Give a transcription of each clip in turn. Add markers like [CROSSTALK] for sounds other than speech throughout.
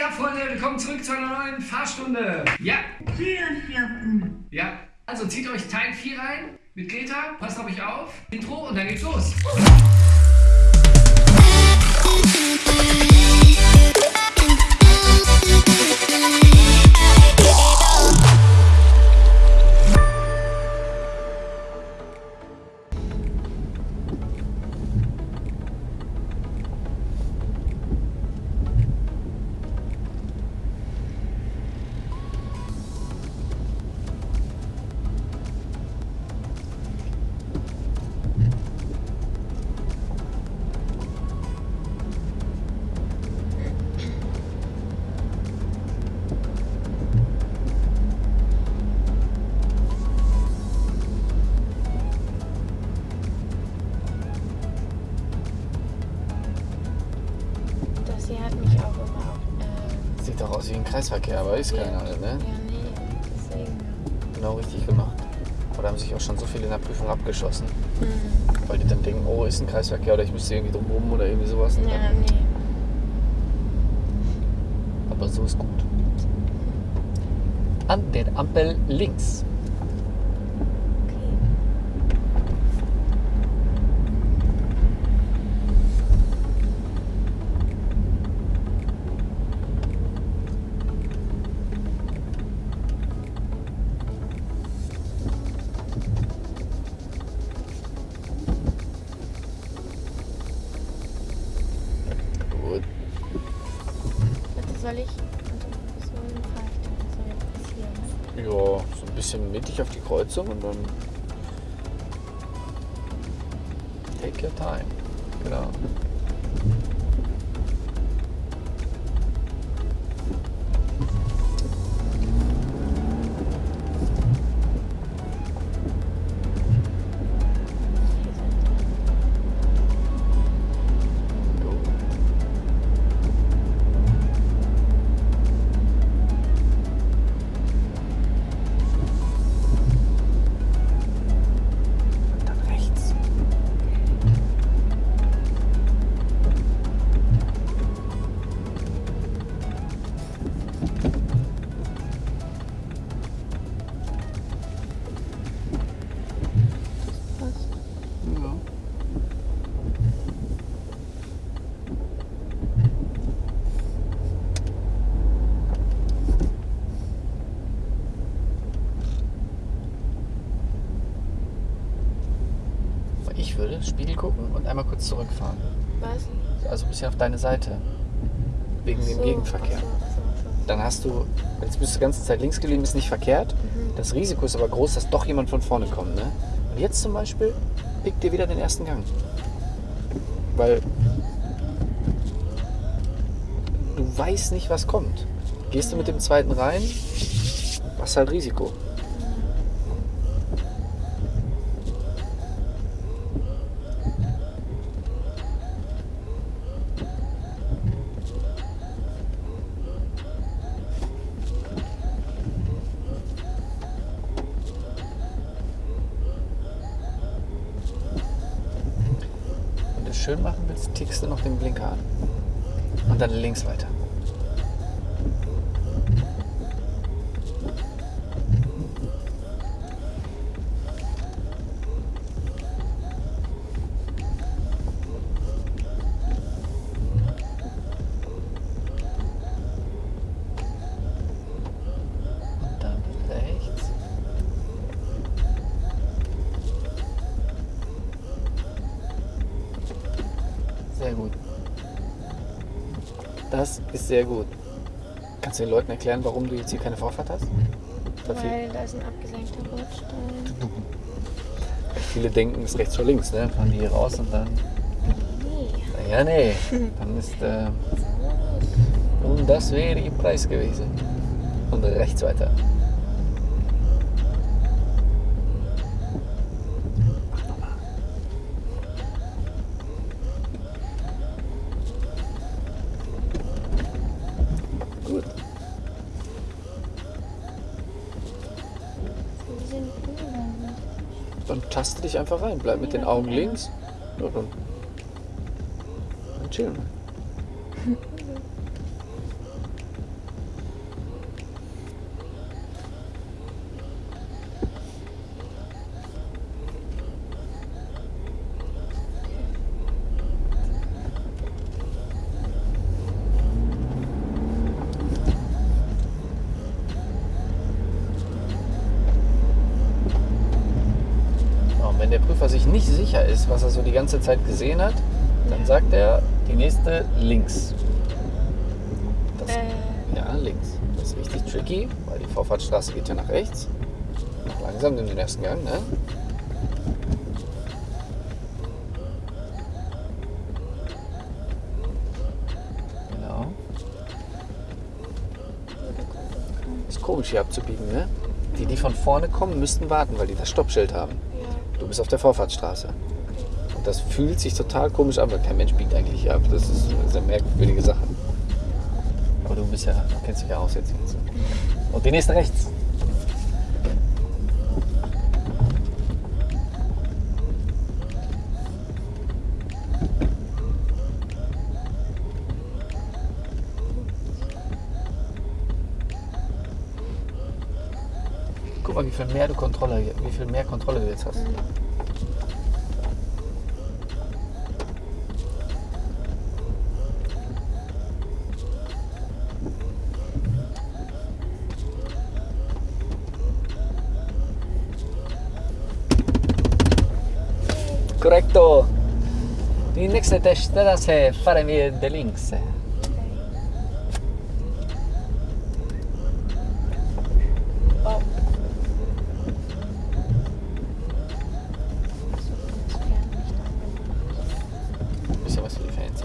geht ab, Freunde? Willkommen zurück zu einer neuen Fahrstunde. Ja. Türen Ja. Also zieht euch Teil 4 rein mit Greta. Passt auf euch auf. Intro und dann geht's los. Kreisverkehr, aber ist keiner, ne? ja, nee. Genau richtig gemacht. Oder haben sich auch schon so viele in der Prüfung abgeschossen, Hm. weil die dann denken, oh, ist ein Kreisverkehr oder ich müsste irgendwie drum rum oder irgendwie sowas. Ja, nee. Aber so ist gut. An der Ampel links. Ja, so ein bisschen mittig auf die Kreuzung und dann. Take your time. Genau. Spiegel gucken und einmal kurz zurückfahren. Was? Also ein bisschen auf deine Seite. Wegen dem So, Gegenverkehr. ach so. Dann hast du, jetzt bist du die ganze Zeit links geblieben, ist nicht verkehrt. Das Risiko ist aber groß, dass doch jemand von vorne kommt. Ne? Und jetzt zum Beispiel, pick dir wieder den ersten Gang. Weil du weißt nicht, was kommt. Gehst du mit dem zweiten rein, hast halt Risiko. Schön machen willst, tickst du noch den Blinker an. Und dann links weiter. Sehr gut. Das ist sehr gut. Kannst du den Leuten erklären, warum du jetzt hier keine Vorfahrt hast? Weil da ist ein abgesenkter Bordstein. viele denken, es ist rechts vor links, ne? Fahren die hier raus und dann. Nee. Naja, nee. [LAUGHS] Dann ist. Äh, und das wäre ihr Preis gewesen. Und rechts weiter. Mach nochmal. Gut. Wir sind cool. Dann taste dich einfach rein. Bleib mit den Augen links. Ja, dann, dann chillen wir. Sicher ist, was er so die ganze Zeit gesehen hat, dann sagt er, die nächste links. Das, Äh, Ja, links. Das ist richtig tricky, weil die Vorfahrtsstraße geht ja nach rechts. Langsam in den ersten Gang, ne? Genau. Ist komisch hier abzubiegen, ne? Die, die von vorne kommen, müssten warten, weil die das Stoppschild haben. Bist auf der Vorfahrtsstraße. Und das fühlt sich total komisch an, weil kein Mensch biegt eigentlich ab. Das ist eine sehr merkwürdige Sache. Aber du bist ja, kennst dich ja aus jetzt. Und die nächste rechts. Viel mehr du Kontrolle, wie viel mehr Kontrolle du jetzt hast. Correcto. Die nächste Teststraße fahren wir de links. Oh. Bisschen was für die Fans.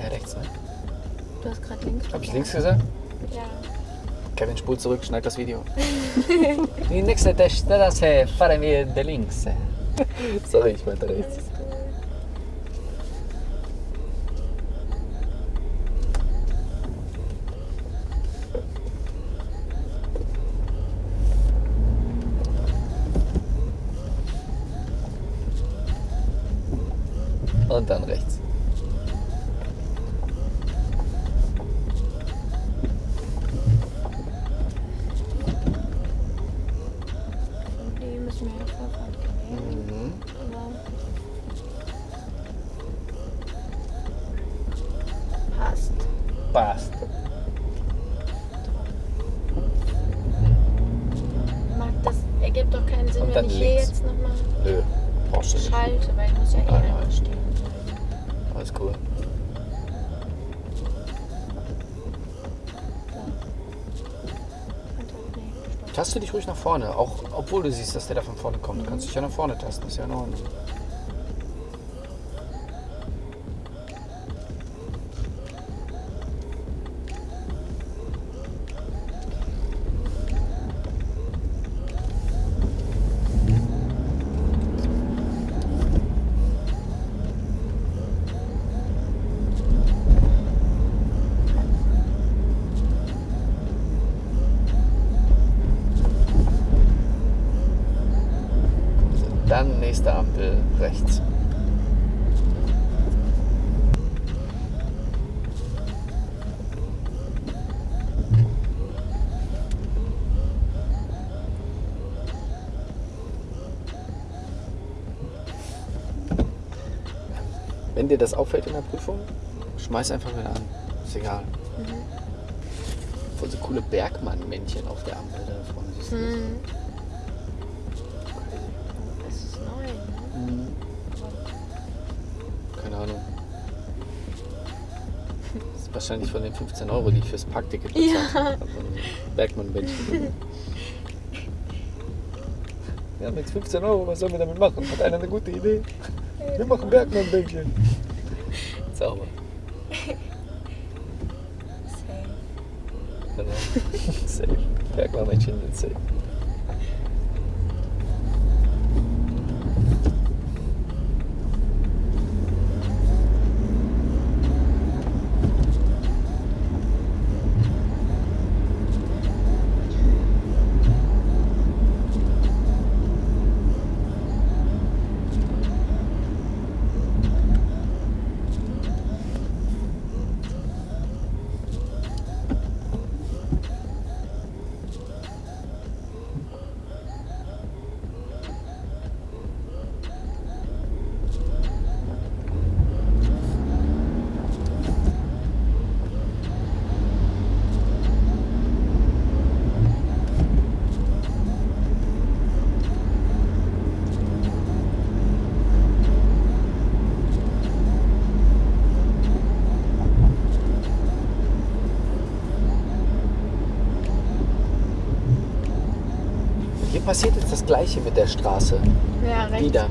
Ja, rechts, ne? Du hast gerade gesagt? Ja. Kevin, spul zurück, schneid das Video. [LAUGHS] Die nächste Teststraße fahren wir links. [LAUGHS] Sorry, ich meinte rechts. Alles gut. Und dann rechts. Die müssen wir ja Vorfahrt gewählen. Mhm. Aber passt. Passt. Mag das ergibt doch keinen Sinn, Und wenn dann ich hier links. jetzt nochmal Nö, brauchst du nicht. schalte, weil ich muss ja eh Ah, ja. einmal stehen bleiben. Alles cool. Warte, nee, stopp. Taste dich ruhig nach vorne, auch obwohl du siehst, dass der da von vorne kommt. Du kannst dich ja nach vorne tasten, ist ja in Ordnung. Nächste Ampel rechts. Wenn dir das auffällt in der Prüfung, schmeiß einfach wieder an. Ist egal. Voll so coole Bergmann-Männchen auf der Ampel da vorne. Siehst du das? Hm. Das ist neu, ne? Mhm. Keine Ahnung. Das ist wahrscheinlich von den 15 Euro, die ich fürs Parkticket bezahlt Ja. habe. Also Bergmann-Bändchen. Wir haben jetzt 15 Euro, was sollen wir damit machen? Hat einer eine gute Idee? Wir machen Bergmann-Bändchen. Sauber. Same. Genau. safe. Bergmann-Bändchen sind safe. Passiert jetzt das Gleiche mit der Straße. Ja, rechts. Wieder.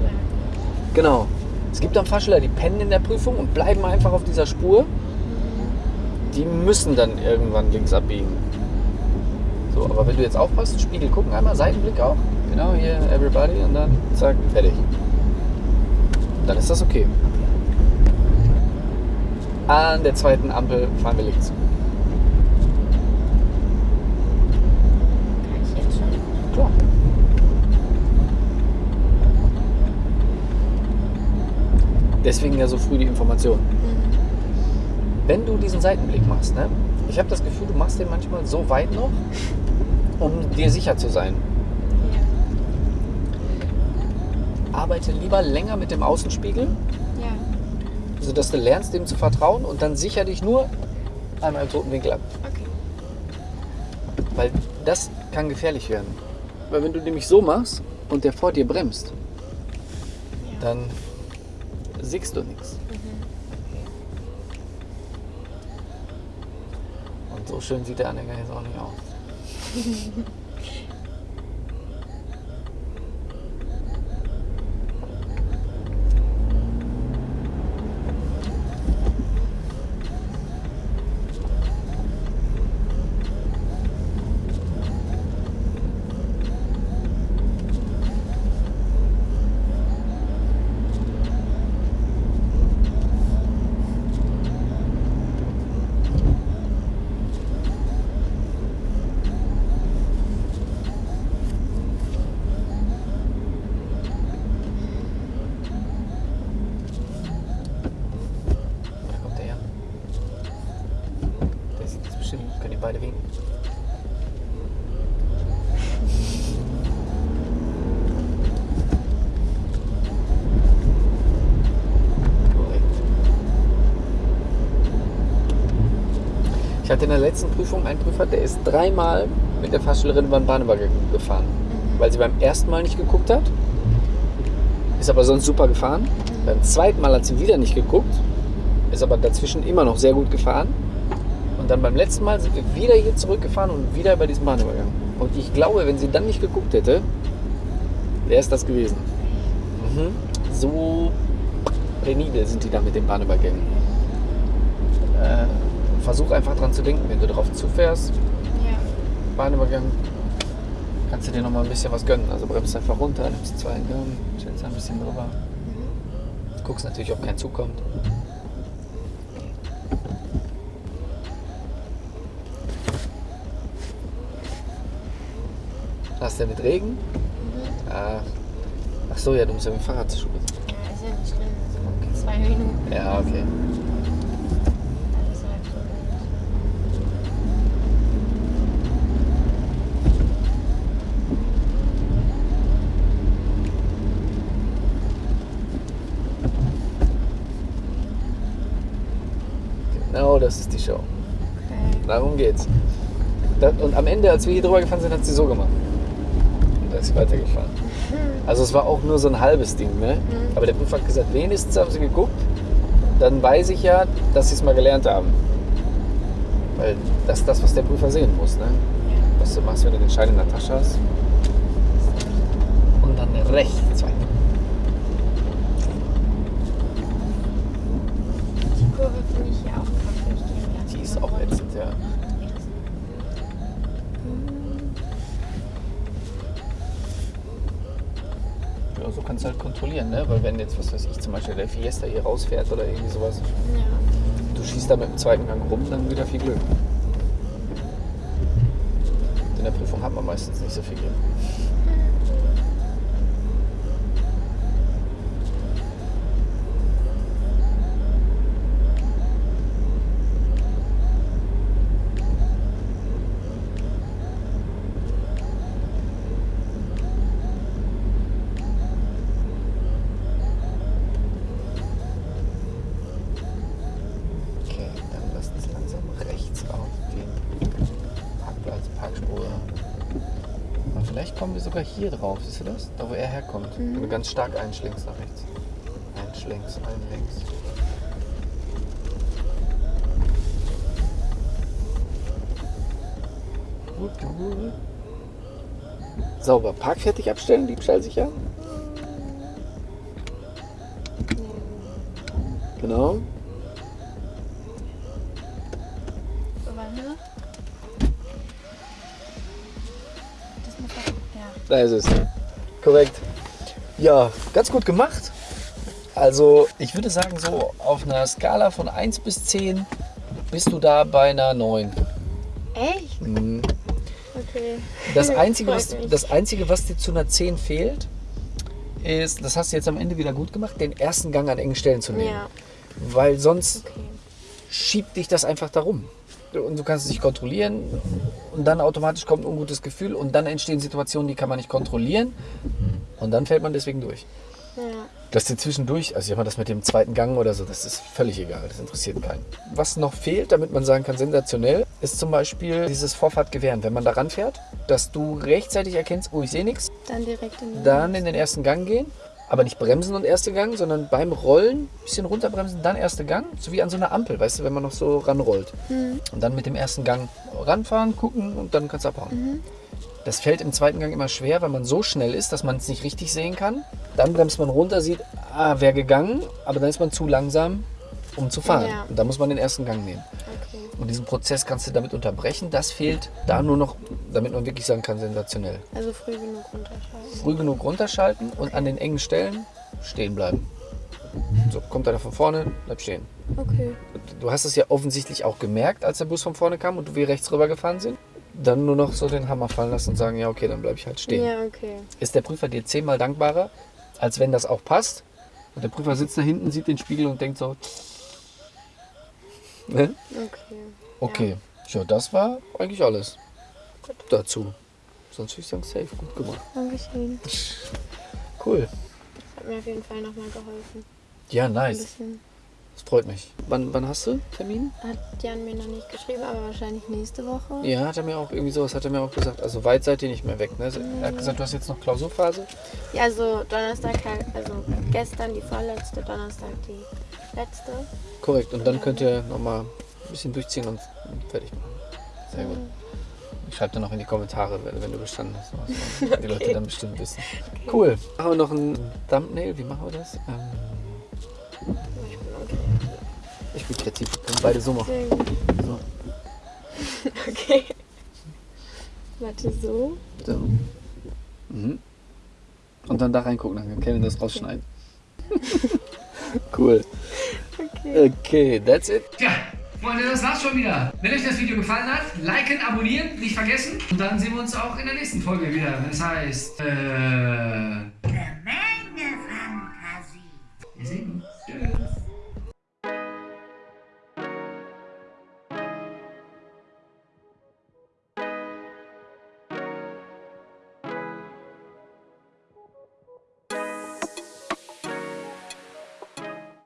Genau. Es gibt dann Fahrschüler, die pennen in der Prüfung und bleiben einfach auf dieser Spur. Die müssen dann irgendwann links abbiegen. So, aber wenn du jetzt aufpasst, Spiegel gucken einmal, Seitenblick auch. Genau, hier, everybody und dann zack, fertig. Dann ist das okay. An der zweiten Ampel fahren wir links. Kann ich jetzt schon? Klar. Deswegen ja so früh die Information. Wenn du diesen Seitenblick machst, ne? ich habe das Gefühl, du machst den manchmal so weit noch, um dir sicher zu sein. Arbeite lieber länger mit dem Außenspiegel, Ja. sodass du lernst, dem zu vertrauen und dann sicher dich nur einmal im toten Winkel ab. Okay. Weil das kann gefährlich werden. Weil wenn du nämlich so machst und der vor dir bremst, Ja. dann siehst du nichts. Und so schön sieht der Anhänger jetzt auch nicht aus. [LAUGHS] Da kommt der her. Der sieht jetzt bestimmt, können die beide winken. Ich hatte in der letzten Prüfung einen Prüfer, der ist dreimal mit der Fahrschülerin über den Bahnübergang gefahren, weil sie beim ersten Mal nicht geguckt hat. Ist aber sonst super gefahren. Beim zweiten Mal hat sie wieder nicht geguckt, ist aber dazwischen immer noch sehr gut gefahren. Und dann beim letzten Mal sind wir wieder hier zurückgefahren und wieder bei diesem Bahnübergang. Und ich glaube, wenn sie dann nicht geguckt hätte, wäre es das gewesen. Mhm. So penibel sind die da mit den Bahnübergängen. Äh, versuch einfach dran zu denken, wenn du drauf zufährst, Ja. Bahnübergang, kannst du dir noch mal ein bisschen was gönnen. Also bremst einfach runter, nimmst zwei Gang, chillst ein bisschen drüber. Guckst natürlich, ob kein Zug kommt. Was denn mit Regen? Ah. Ach so, ja, du musst ja mit dem Fahrrad zur Schule. Ja, ist ja nicht schlimm. So zwei Minuten. Ja, okay. Genau, das ist die Show. Okay. Darum geht's. Und am Ende, als wir hier drüber gefahren sind, hat sie so gemacht. Ist weitergefahren. Also es war auch nur so ein halbes Ding, ne? Aber der Prüfer hat gesagt, wenigstens haben sie geguckt. Dann weiß ich ja, dass sie es mal gelernt haben. Weil das ist das, was der Prüfer sehen muss, ne? Was du machst, wenn du den Schein in der Tasche hast. Und dann rechts weiter. Die Kurve finde ich ja auch ganz Die ist auch ätzend, ja. So kannst du halt kontrollieren, ne? Weil wenn jetzt, was weiß ich, zum Beispiel der Fiesta hier rausfährt oder irgendwie sowas, Ja. du schießt da mit dem zweiten Gang rum, dann wieder viel Glück. In der Prüfung hat man meistens nicht so viel Glück. Okay, dann lass uns langsam rechts auf den Parkplatz, Parkspur. Aber vielleicht kommen wir sogar hier drauf, siehst du das? Da wo er herkommt. Wenn du ganz stark einschlängst nach rechts. Einschlängst, einlängst. Sauber. Park fertig abstellen, diebstahlsicher. Genau. Da ist es. Korrekt. Ja, ganz gut gemacht. Also, ich würde sagen, so auf einer Skala von 1 bis 10 bist du da bei einer 9. Echt? Mhm. Okay. Das [LAUGHS] Einzige, was, das Einzige, was dir zu einer 10 fehlt, ist, das hast du jetzt am Ende wieder gut gemacht, den ersten Gang an engen Stellen zu nehmen. Ja, Weil sonst okay. schiebt dich das einfach darum. Und du kannst es nicht kontrollieren und dann automatisch kommt ein ungutes Gefühl und dann entstehen Situationen, die kann man nicht kontrollieren und dann fällt man deswegen durch. Ja. Dass dir zwischendurch, also ich mal, das mit dem zweiten Gang oder so, das ist völlig egal, das interessiert keinen. Was noch fehlt, damit man sagen kann, sensationell, ist zum Beispiel dieses Vorfahrtgewähren. Wenn man da ranfährt, dass du rechtzeitig erkennst, oh, ich sehe nichts, Dann direkt in den. dann in den ersten Gang gehen, aber nicht bremsen und erste Gang, sondern beim Rollen ein bisschen runterbremsen, dann erste Gang, so wie an so einer Ampel, weißt du, wenn man noch so ranrollt. Mhm. Und dann mit dem ersten Gang ranfahren, gucken und dann kannst du abhauen. Mhm. Das fällt im zweiten Gang immer schwer, weil man so schnell ist, dass man es nicht richtig sehen kann. Dann bremst man runter, sieht, ah, wäre gegangen, aber dann ist man zu langsam, um zu fahren. Ja. Und dann muss man den ersten Gang nehmen. Und diesen Prozess kannst du damit unterbrechen. Das fehlt da nur noch, damit man wirklich sagen kann, sensationell. Also früh genug runterschalten. Früh genug runterschalten und an den engen Stellen stehen bleiben. So, kommt einer von vorne, bleib stehen. Okay. Du hast es ja offensichtlich auch gemerkt, als der Bus von vorne kam und wir rechts rüber gefahren sind. Dann nur noch so den Hammer fallen lassen und sagen, ja okay, dann bleibe ich halt stehen. Ja, okay. Ist der Prüfer dir zehnmal dankbarer, als wenn das auch passt? Und der Prüfer sitzt da hinten, sieht den Spiegel und denkt so, ne? Okay. Okay, ja. das war eigentlich alles Gut. dazu. Sonst würde ich sagen, safe, gut gemacht. Dankeschön. Cool. Das hat mir auf jeden Fall nochmal geholfen. Ja, Ein nice. bisschen. Das freut mich. Wann, wann hast du Termin? Hat Jan mir noch nicht geschrieben, aber wahrscheinlich nächste Woche. Ja, hat er mir auch irgendwie sowas, hat er mir auch gesagt. Also weit seid ihr nicht mehr weg. Ne? Er hat gesagt, du hast jetzt noch Klausurphase. Ja, also Donnerstag halt, also gestern die vorletzte, Donnerstag die letzte. Korrekt. Und dann könnt ihr nochmal ein bisschen durchziehen und fertig machen. Sehr gut. Ich schreibe dann noch in die Kommentare, wenn, du bestanden hast. Was Die Leute dann bestimmt wissen. Cool. Machen wir noch ein Thumbnail. Wie machen wir das? Ähm, Ich bin okay. ich bin kreativ. Wir können beide so machen. So. [LAUGHS] Okay. Warte, so. so. Mhm. Und dann da reingucken, dann kann Kevin das rausschneiden. [LAUGHS] cool. Okay. That's it. Tja, Freunde, das war's schon wieder. Wenn euch das Video gefallen hat, liken, abonnieren, nicht vergessen. Und dann sehen wir uns auch in der nächsten Folge wieder, es heißt, äh,